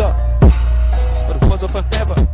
up. But it was a forever.